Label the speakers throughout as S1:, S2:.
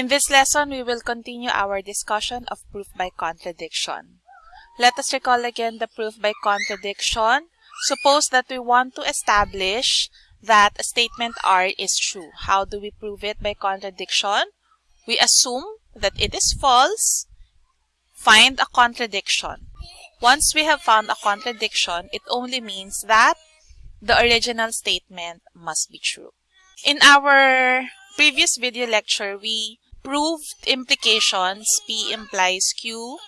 S1: In this lesson, we will continue our discussion of proof by contradiction. Let us recall again the proof by contradiction. Suppose that we want to establish that a statement R is true. How do we prove it by contradiction? We assume that it is false. Find a contradiction. Once we have found a contradiction, it only means that the original statement must be true. In our previous video lecture, we proved implications P implies Q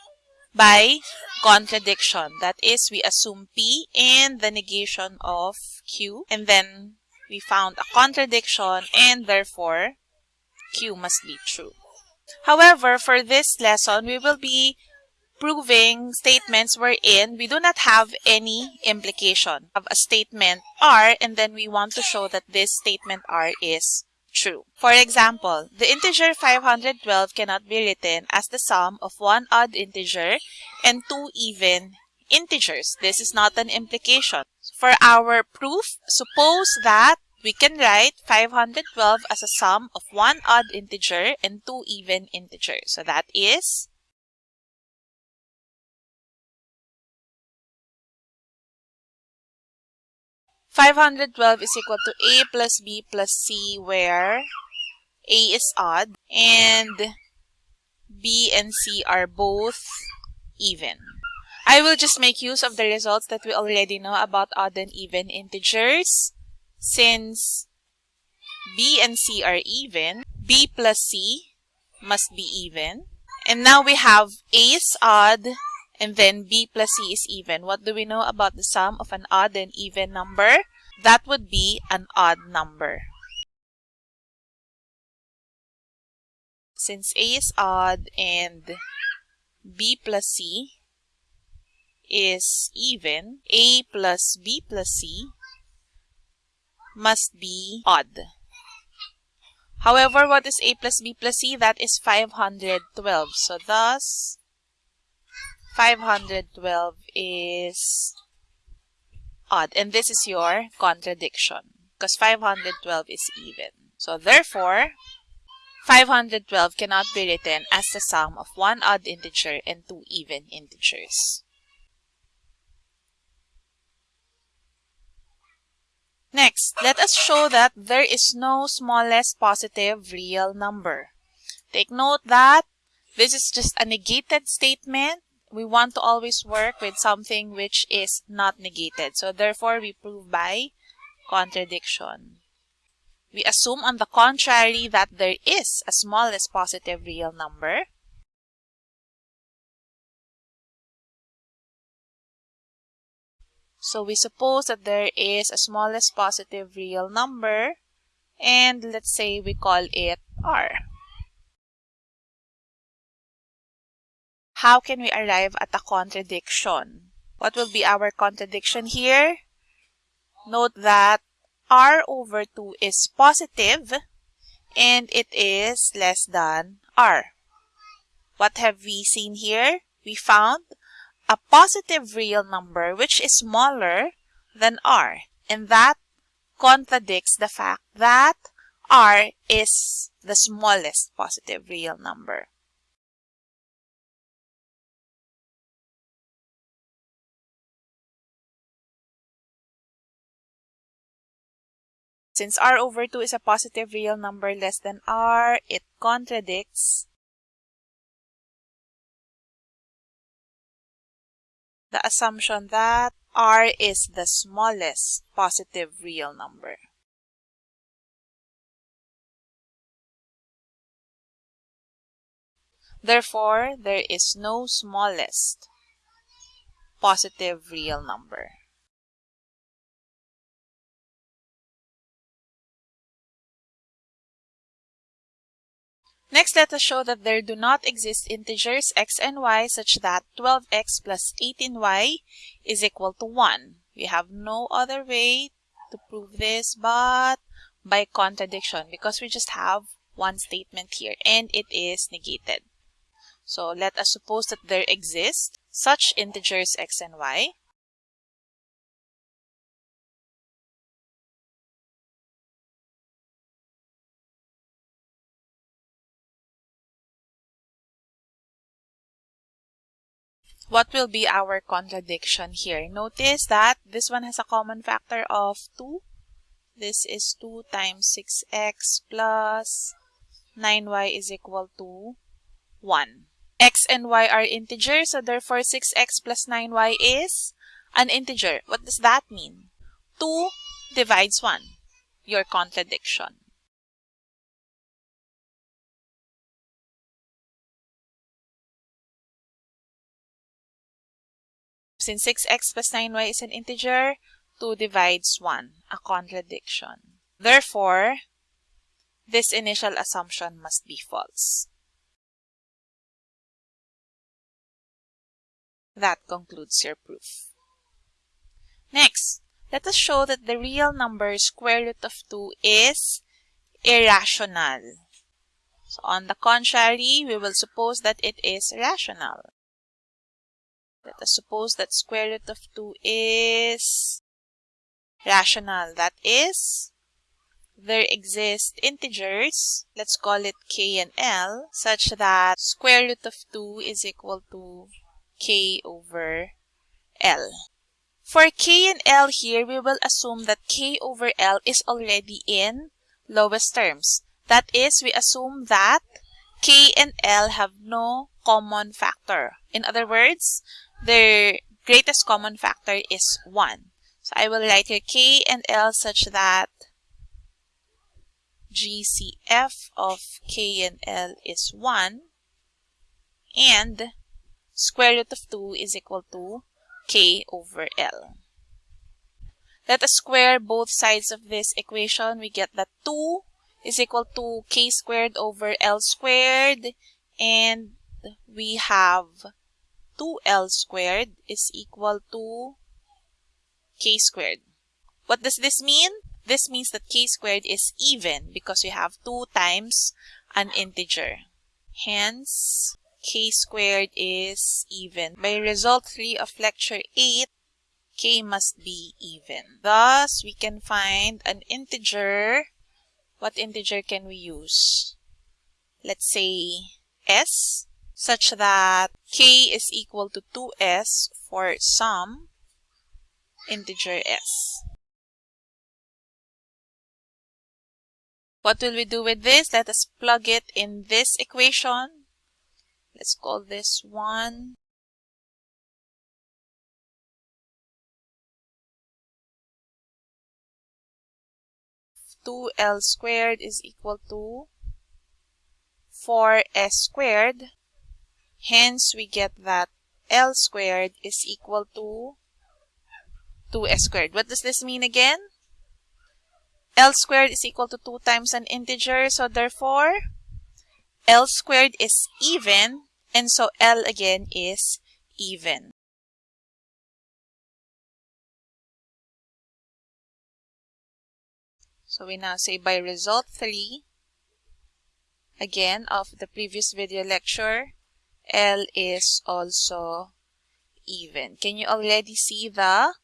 S1: by contradiction. That is, we assume P and the negation of Q and then we found a contradiction and therefore Q must be true. However, for this lesson, we will be proving statements wherein we do not have any implication of a statement R and then we want to show that this statement R is true. For example, the integer 512 cannot be written as the sum of one odd integer and two even integers. This is not an implication. For our proof, suppose that we can write 512 as a sum of one odd integer and two even integers. So that is 512 is equal to a plus b plus c where a is odd and b and c are both even. I will just make use of the results that we already know about odd and even integers. Since b and c are even, b plus c must be even. And now we have a is odd and then b plus c is even. What do we know about the sum of an odd and even number? That would be an odd number. Since a is odd and b plus c is even, a plus b plus c must be odd. However, what is a plus b plus c? That is 512. So thus, 512 is odd. And this is your contradiction because 512 is even. So therefore, 512 cannot be written as the sum of one odd integer and two even integers. Next, let us show that there is no smallest positive real number. Take note that this is just a negated statement we want to always work with something which is not negated. So therefore, we prove by contradiction. We assume on the contrary that there is a smallest positive real number. So we suppose that there is a smallest positive real number and let's say we call it R. how can we arrive at a contradiction? What will be our contradiction here? Note that r over 2 is positive and it is less than r. What have we seen here? We found a positive real number which is smaller than r and that contradicts the fact that r is the smallest positive real number. Since r over 2 is a positive real number less than r, it contradicts the assumption that r is the smallest positive real number. Therefore, there is no smallest positive real number. Next, let us show that there do not exist integers x and y such that 12x plus 18y is equal to 1. We have no other way to prove this but by contradiction because we just have one statement here and it is negated. So let us suppose that there exist such integers x and y what will be our contradiction here? Notice that this one has a common factor of 2. This is 2 times 6x plus 9y is equal to 1. x and y are integers, so therefore 6x plus 9y is an integer. What does that mean? 2 divides 1, your contradiction. Since 6x plus 9y is an integer, 2 divides 1, a contradiction. Therefore, this initial assumption must be false. That concludes your proof. Next, let us show that the real number square root of 2 is irrational. So on the contrary, we will suppose that it is rational. Let us suppose that square root of 2 is rational. That is, there exist integers, let's call it k and l, such that square root of 2 is equal to k over l. For k and l here, we will assume that k over l is already in lowest terms. That is, we assume that k and l have no common factor. In other words, their greatest common factor is 1. So I will write here k and l such that GCF of k and l is 1 and square root of 2 is equal to k over l. Let us square both sides of this equation. We get that 2 is equal to k squared over l squared and we have 2l squared is equal to k squared. What does this mean? This means that k squared is even because we have 2 times an integer. Hence, k squared is even. By result 3 of lecture 8, k must be even. Thus, we can find an integer. What integer can we use? Let's say s such that k is equal to 2s for some integer s. What will we do with this? Let us plug it in this equation. Let's call this 1. Two L squared is equal to 4S squared Hence, we get that L squared is equal to 2S squared. What does this mean again? L squared is equal to 2 times an integer. So therefore, L squared is even. And so L again is even. So we now say by result 3, again of the previous video lecture, L is also even. Can you already see the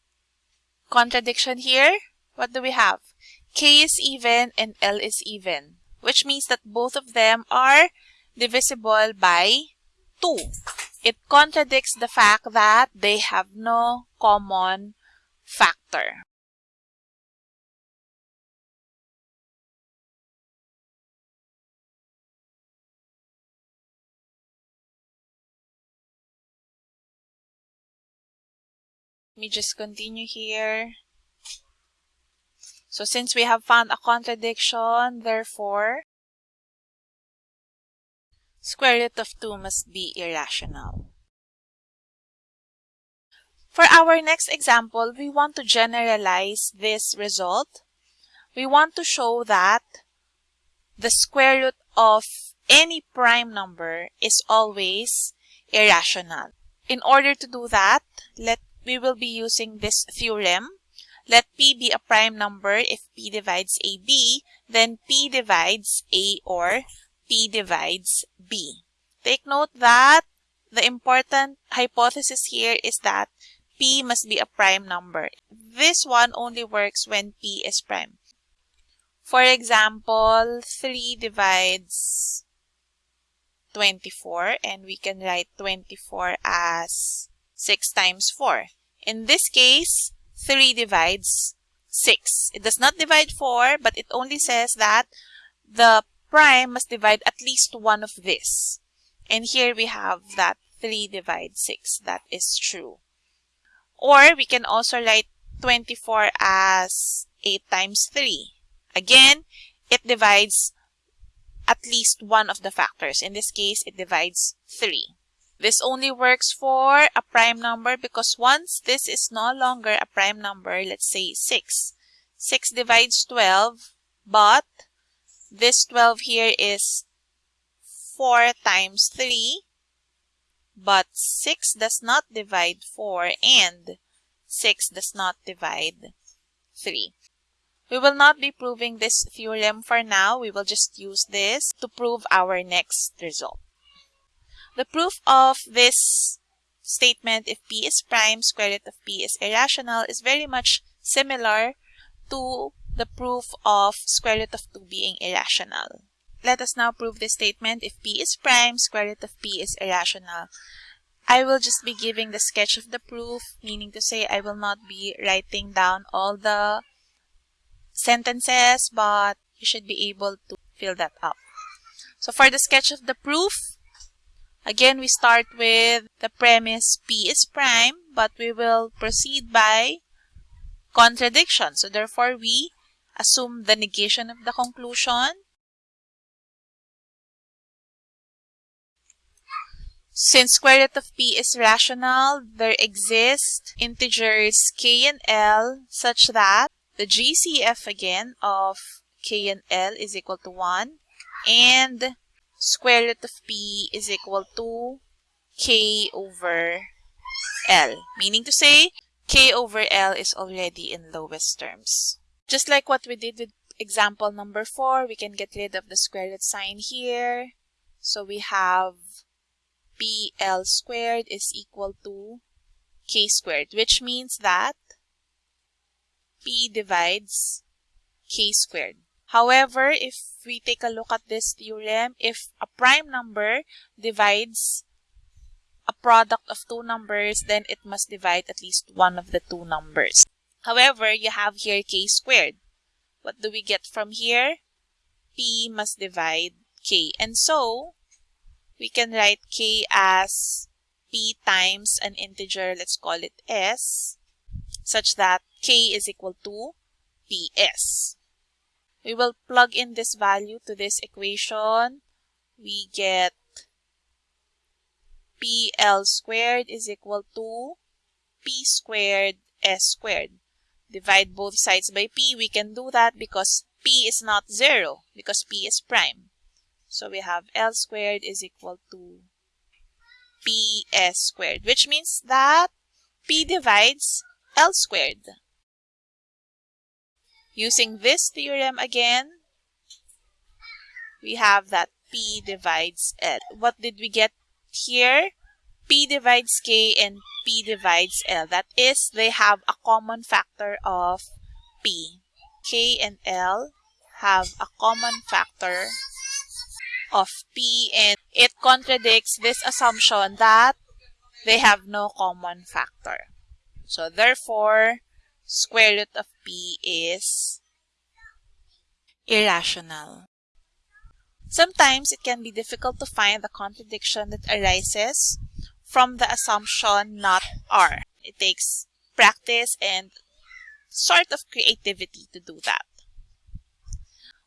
S1: contradiction here? What do we have? K is even and L is even, which means that both of them are divisible by 2. It contradicts the fact that they have no common factor. Me just continue here. So since we have found a contradiction, therefore, square root of 2 must be irrational. For our next example, we want to generalize this result. We want to show that the square root of any prime number is always irrational. In order to do that, let we will be using this theorem. Let P be a prime number if P divides AB, then P divides A or P divides B. Take note that the important hypothesis here is that P must be a prime number. This one only works when P is prime. For example, 3 divides 24 and we can write 24 as 6 times 4. In this case, 3 divides 6. It does not divide 4, but it only says that the prime must divide at least one of this. And here we have that 3 divides 6. That is true. Or we can also write 24 as 8 times 3. Again, it divides at least one of the factors. In this case, it divides 3. This only works for a prime number because once this is no longer a prime number, let's say 6. 6 divides 12, but this 12 here is 4 times 3, but 6 does not divide 4 and 6 does not divide 3. We will not be proving this theorem for now. We will just use this to prove our next result. The proof of this statement, if p is prime, square root of p is irrational, is very much similar to the proof of square root of 2 being irrational. Let us now prove this statement. If p is prime, square root of p is irrational. I will just be giving the sketch of the proof, meaning to say I will not be writing down all the sentences, but you should be able to fill that up. So for the sketch of the proof, Again, we start with the premise P is prime, but we will proceed by contradiction. So therefore, we assume the negation of the conclusion. Since square root of p is rational, there exist integers k and l such that the GCF again of k and l is equal to 1 and square root of p is equal to k over L. Meaning to say, k over L is already in lowest terms. Just like what we did with example number 4, we can get rid of the square root sign here. So we have PL squared is equal to k squared, which means that P divides k squared. However, if we take a look at this theorem, if a prime number divides a product of two numbers, then it must divide at least one of the two numbers. However, you have here k squared. What do we get from here? p must divide k. And so, we can write k as p times an integer, let's call it s, such that k is equal to ps. We will plug in this value to this equation. We get PL squared is equal to P squared S squared. Divide both sides by P. We can do that because P is not 0 because P is prime. So we have L squared is equal to PS squared, which means that P divides L squared. Using this theorem again, we have that P divides L. What did we get here? P divides K and P divides L. That is, they have a common factor of P. K and L have a common factor of P and it contradicts this assumption that they have no common factor. So therefore, square root of p is irrational. Sometimes it can be difficult to find the contradiction that arises from the assumption not R. It takes practice and sort of creativity to do that.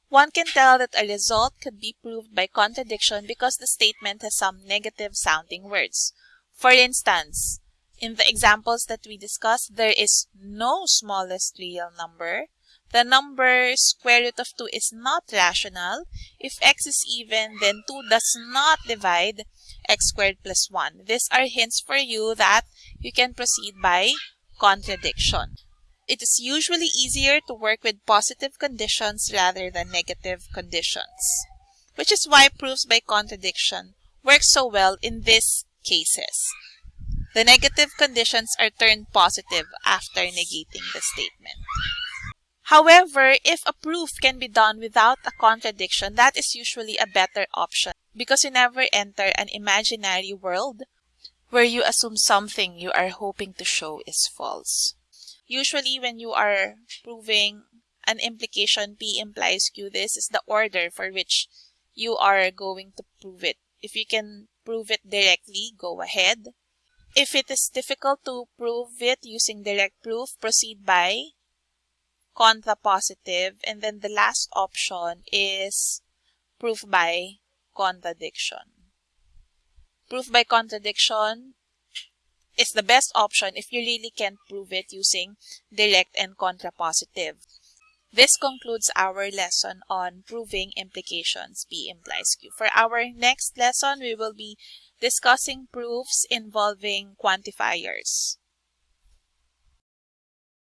S1: One can tell that a result could be proved by contradiction because the statement has some negative sounding words. For instance, in the examples that we discussed, there is no smallest real number. The number square root of 2 is not rational. If x is even, then 2 does not divide x squared plus 1. These are hints for you that you can proceed by contradiction. It is usually easier to work with positive conditions rather than negative conditions, which is why proofs by contradiction work so well in these cases. The negative conditions are turned positive after negating the statement. However, if a proof can be done without a contradiction, that is usually a better option because you never enter an imaginary world where you assume something you are hoping to show is false. Usually when you are proving an implication P implies Q, this is the order for which you are going to prove it. If you can prove it directly, go ahead. If it is difficult to prove it using direct proof, proceed by contrapositive. And then the last option is proof by contradiction. Proof by contradiction is the best option if you really can't prove it using direct and contrapositive. This concludes our lesson on proving implications P implies Q. For our next lesson, we will be discussing proofs involving quantifiers.